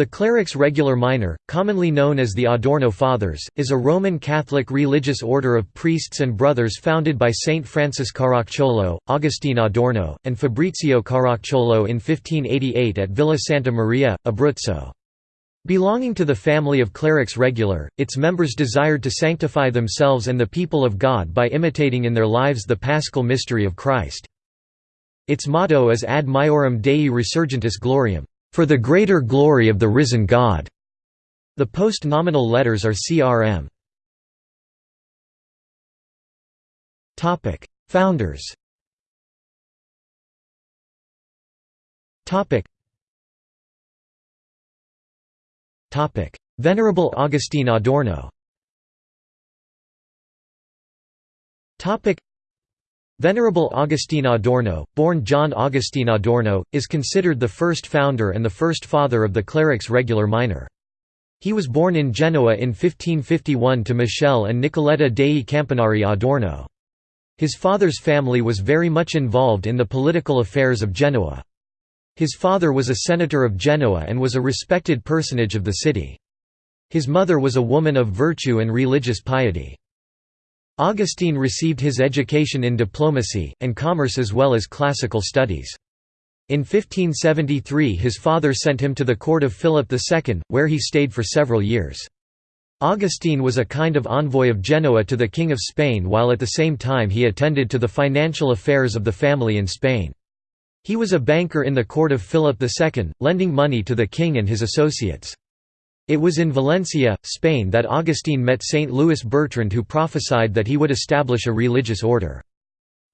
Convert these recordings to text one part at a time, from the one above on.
The Clerics Regular Minor, commonly known as the Adorno Fathers, is a Roman Catholic religious order of priests and brothers founded by Saint Francis Caracciolo, Agustin Adorno, and Fabrizio Caracciolo in 1588 at Villa Santa Maria, Abruzzo. Belonging to the family of clerics regular, its members desired to sanctify themselves and the people of God by imitating in their lives the paschal mystery of Christ. Its motto is Ad Maiorem Dei Resurgentis Gloriam for the greater glory of the risen God. The post-nominal letters are CRM. Topic: Founders. Topic. Venerable Augustine Adorno. Topic: Venerable Agustin Adorno, born John Augustine Adorno, is considered the first founder and the first father of the clerics regular minor. He was born in Genoa in 1551 to Michele and Nicoletta dei Campanari Adorno. His father's family was very much involved in the political affairs of Genoa. His father was a senator of Genoa and was a respected personage of the city. His mother was a woman of virtue and religious piety. Augustine received his education in diplomacy, and commerce as well as classical studies. In 1573 his father sent him to the court of Philip II, where he stayed for several years. Augustine was a kind of envoy of Genoa to the King of Spain while at the same time he attended to the financial affairs of the family in Spain. He was a banker in the court of Philip II, lending money to the king and his associates. It was in Valencia, Spain that Augustine met Saint Louis Bertrand who prophesied that he would establish a religious order.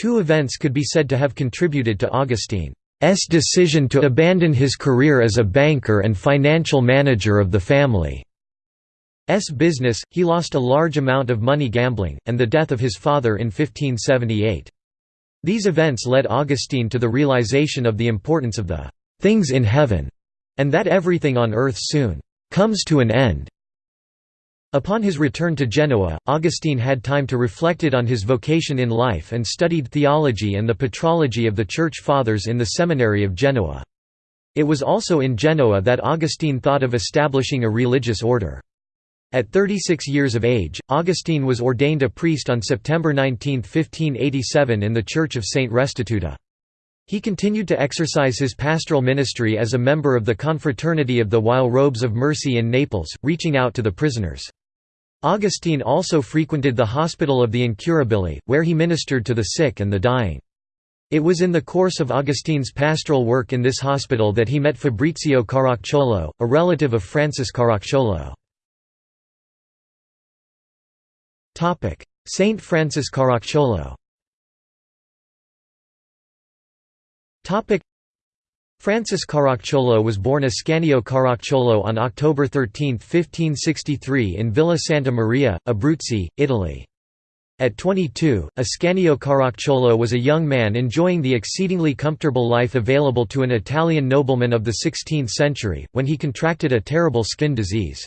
Two events could be said to have contributed to Augustine's decision to abandon his career as a banker and financial manager of the family's business, he lost a large amount of money gambling, and the death of his father in 1578. These events led Augustine to the realization of the importance of the «things in heaven» and that everything on earth soon comes to an end. Upon his return to Genoa, Augustine had time to reflect on his vocation in life and studied theology and the patrology of the Church Fathers in the seminary of Genoa. It was also in Genoa that Augustine thought of establishing a religious order. At 36 years of age, Augustine was ordained a priest on September 19, 1587 in the Church of Saint Restituta. He continued to exercise his pastoral ministry as a member of the Confraternity of the While Robes of Mercy in Naples, reaching out to the prisoners. Augustine also frequented the Hospital of the Incurabili, where he ministered to the sick and the dying. It was in the course of Augustine's pastoral work in this hospital that he met Fabrizio Caracciolo, a relative of Francis Caracciolo. Saint Francis Caracciolo Francis Caracciolo was born Ascanio Caracciolo on October 13, 1563 in Villa Santa Maria, Abruzzi, Italy. At 22, Ascanio Caracciolo was a young man enjoying the exceedingly comfortable life available to an Italian nobleman of the 16th century, when he contracted a terrible skin disease.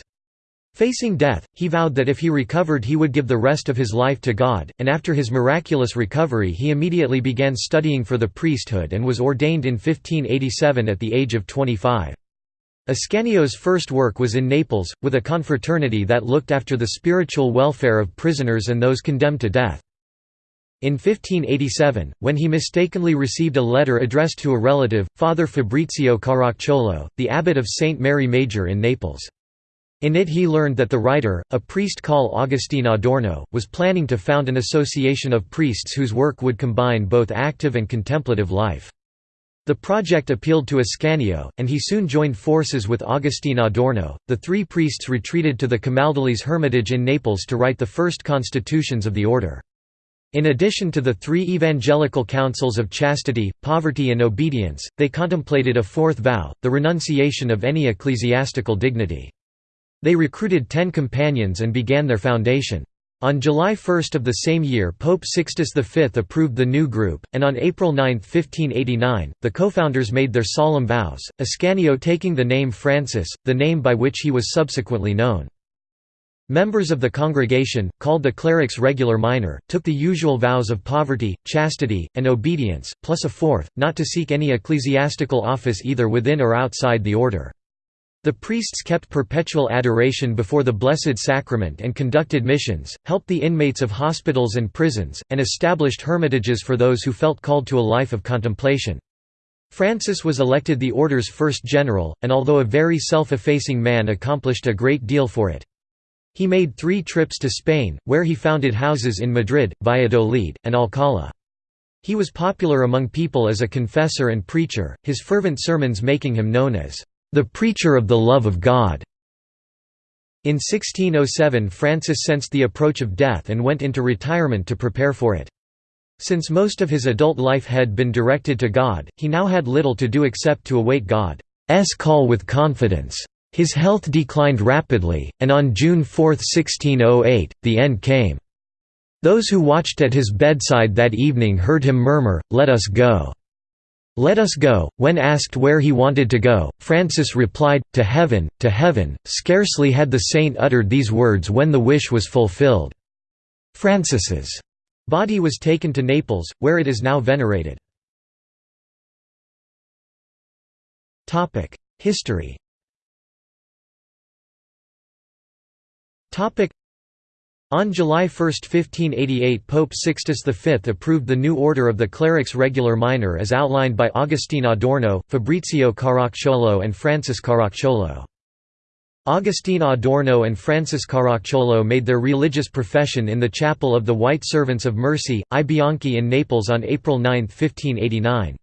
Facing death, he vowed that if he recovered he would give the rest of his life to God, and after his miraculous recovery he immediately began studying for the priesthood and was ordained in 1587 at the age of 25. Ascanio's first work was in Naples, with a confraternity that looked after the spiritual welfare of prisoners and those condemned to death. In 1587, when he mistakenly received a letter addressed to a relative, Father Fabrizio Caracciolo, the abbot of St. Mary Major in Naples. In it he learned that the writer, a priest called Agustin Adorno, was planning to found an association of priests whose work would combine both active and contemplative life. The project appealed to Ascanio, and he soon joined forces with Agustin Adorno. The three priests retreated to the Camaldolese hermitage in Naples to write the first constitutions of the order. In addition to the three evangelical counsels of chastity, poverty and obedience, they contemplated a fourth vow, the renunciation of any ecclesiastical dignity. They recruited ten companions and began their foundation. On July 1 of the same year Pope Sixtus V approved the new group, and on April 9, 1589, the co-founders made their solemn vows, Ascanio taking the name Francis, the name by which he was subsequently known. Members of the congregation, called the clerics regular minor, took the usual vows of poverty, chastity, and obedience, plus a fourth, not to seek any ecclesiastical office either within or outside the order. The priests kept perpetual adoration before the Blessed Sacrament and conducted missions, helped the inmates of hospitals and prisons, and established hermitages for those who felt called to a life of contemplation. Francis was elected the order's first general, and although a very self-effacing man accomplished a great deal for it. He made three trips to Spain, where he founded houses in Madrid, Valladolid, and Alcalá. He was popular among people as a confessor and preacher, his fervent sermons making him known as the preacher of the love of God. In 1607 Francis sensed the approach of death and went into retirement to prepare for it. Since most of his adult life had been directed to God, he now had little to do except to await God's call with confidence. His health declined rapidly, and on June 4, 1608, the end came. Those who watched at his bedside that evening heard him murmur, Let us go. Let us go. When asked where he wanted to go, Francis replied, To heaven, to heaven. Scarcely had the saint uttered these words when the wish was fulfilled. Francis's body was taken to Naples, where it is now venerated. History on July 1, 1588 Pope Sixtus V approved the new order of the clerics regular minor as outlined by Agustin Adorno, Fabrizio Caracciolo and Francis Caracciolo. Agustin Adorno and Francis Caracciolo made their religious profession in the chapel of the White Servants of Mercy, I Bianchi in Naples on April 9, 1589.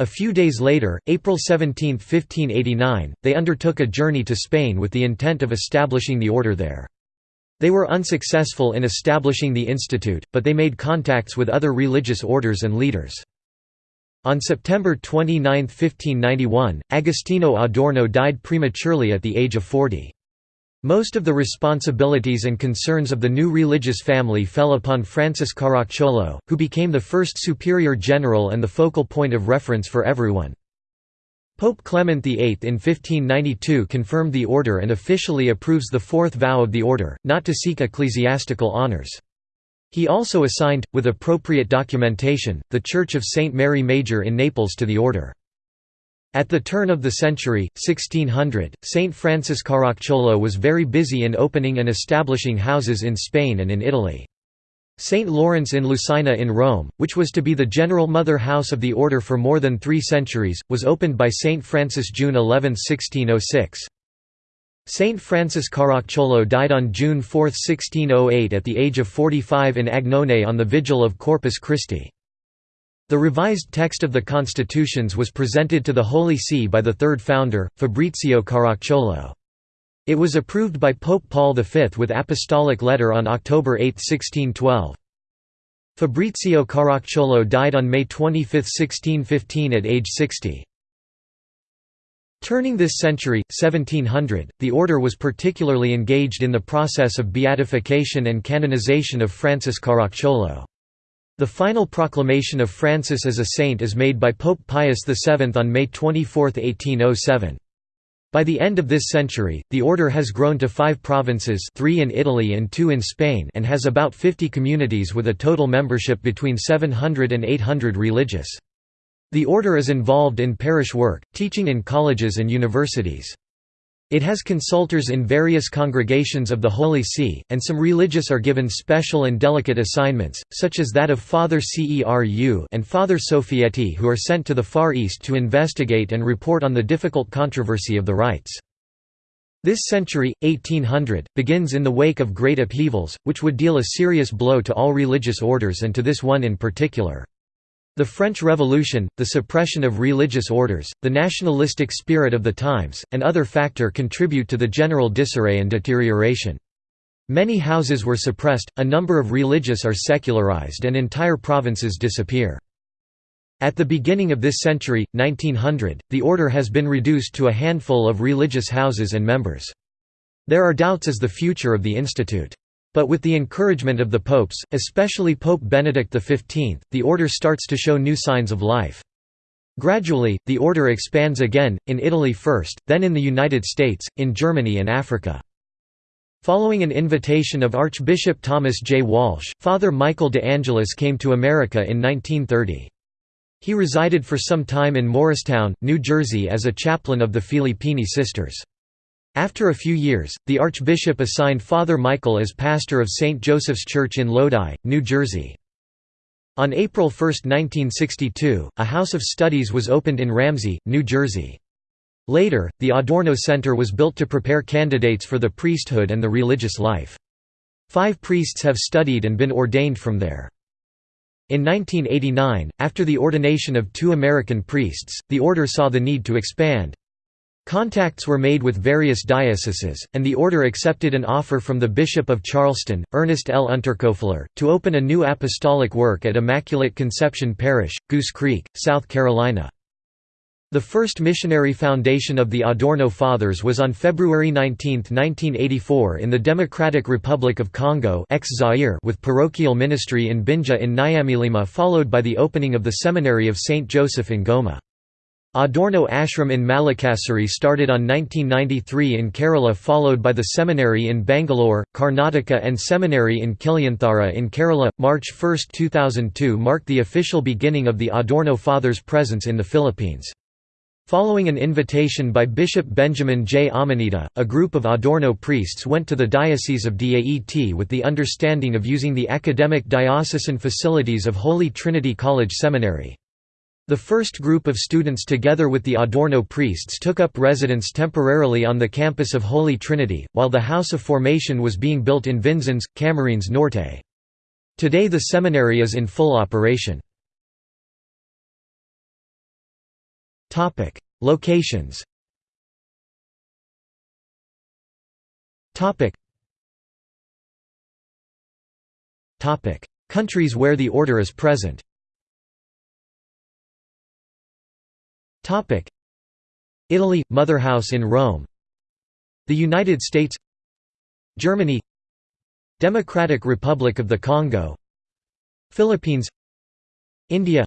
A few days later, April 17, 1589, they undertook a journey to Spain with the intent of establishing the order there. They were unsuccessful in establishing the institute, but they made contacts with other religious orders and leaders. On September 29, 1591, Agostino Adorno died prematurely at the age of 40. Most of the responsibilities and concerns of the new religious family fell upon Francis Caracciolo, who became the first superior general and the focal point of reference for everyone. Pope Clement VIII in 1592 confirmed the order and officially approves the fourth vow of the order, not to seek ecclesiastical honours. He also assigned, with appropriate documentation, the Church of St. Mary Major in Naples to the order. At the turn of the century, 1600, St. Francis Caracciolo was very busy in opening and establishing houses in Spain and in Italy. St. Lawrence in Lucina in Rome, which was to be the general mother house of the order for more than three centuries, was opened by St. Francis June 11, 1606. Saint Francis Caracciolo died on June 4, 1608 at the age of 45 in Agnone on the vigil of Corpus Christi. The revised text of the constitutions was presented to the Holy See by the third founder, Fabrizio Caracciolo. It was approved by Pope Paul V with apostolic letter on October 8, 1612. Fabrizio Caracciolo died on May 25, 1615 at age 60. Turning this century, 1700, the order was particularly engaged in the process of beatification and canonization of Francis Caracciolo. The final proclamation of Francis as a saint is made by Pope Pius VII on May 24, 1807. By the end of this century, the order has grown to five provinces three in Italy and two in Spain and has about 50 communities with a total membership between 700 and 800 religious. The order is involved in parish work, teaching in colleges and universities. It has consultors in various congregations of the Holy See, and some religious are given special and delicate assignments, such as that of Father Ceru and Father Sophietti who are sent to the Far East to investigate and report on the difficult controversy of the rites. This century, 1800, begins in the wake of great upheavals, which would deal a serious blow to all religious orders and to this one in particular. The French Revolution, the suppression of religious orders, the nationalistic spirit of the times, and other factor contribute to the general disarray and deterioration. Many houses were suppressed, a number of religious are secularized and entire provinces disappear. At the beginning of this century, 1900, the order has been reduced to a handful of religious houses and members. There are doubts as the future of the institute. But with the encouragement of the popes, especially Pope Benedict XV, the order starts to show new signs of life. Gradually, the order expands again, in Italy first, then in the United States, in Germany and Africa. Following an invitation of Archbishop Thomas J. Walsh, Father Michael de Angelis came to America in 1930. He resided for some time in Morristown, New Jersey as a chaplain of the Filippini Sisters. After a few years, the archbishop assigned Father Michael as pastor of St. Joseph's Church in Lodi, New Jersey. On April 1, 1962, a house of studies was opened in Ramsey, New Jersey. Later, the Adorno Center was built to prepare candidates for the priesthood and the religious life. Five priests have studied and been ordained from there. In 1989, after the ordination of two American priests, the order saw the need to expand. Contacts were made with various dioceses, and the order accepted an offer from the Bishop of Charleston, Ernest L. Unterkoefler, to open a new apostolic work at Immaculate Conception Parish, Goose Creek, South Carolina. The first missionary foundation of the Adorno Fathers was on February 19, 1984 in the Democratic Republic of Congo with parochial ministry in Binja in Nyamilima followed by the opening of the Seminary of St. Joseph in Goma. Adorno Ashram in Malakasuri started on 1993 in Kerala followed by the seminary in Bangalore, Karnataka and seminary in Kilyanthara in Kerala. March 1, 2002 marked the official beginning of the Adorno Fathers' presence in the Philippines. Following an invitation by Bishop Benjamin J. Almoneda, a group of Adorno priests went to the Diocese of Daet with the understanding of using the academic diocesan facilities of Holy Trinity College Seminary. The first group of students together with the Adorno priests took up residence temporarily on the campus of Holy Trinity, while the House of Formation was being built in Vinzons, Camarines Norte. Today the seminary is in full operation. Locations Countries where the order is present Topic. Italy Motherhouse in Rome. The United States. Germany. Democratic Republic of the Congo. Philippines. India.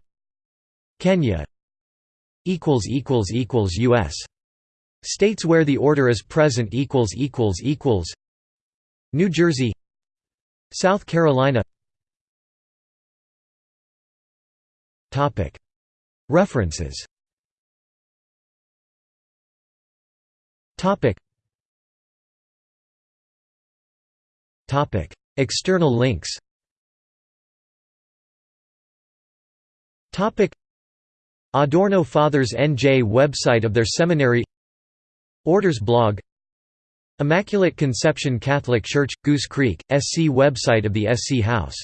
Kenya. Equals equals equals US States where the order is present equals equals equals. New Jersey. South Carolina. Topic. References Topic. Topic. External links Topic. Adorno Fathers NJ website of their seminary Orders blog Immaculate Conception Catholic Church, Goose Creek, SC website of the SC House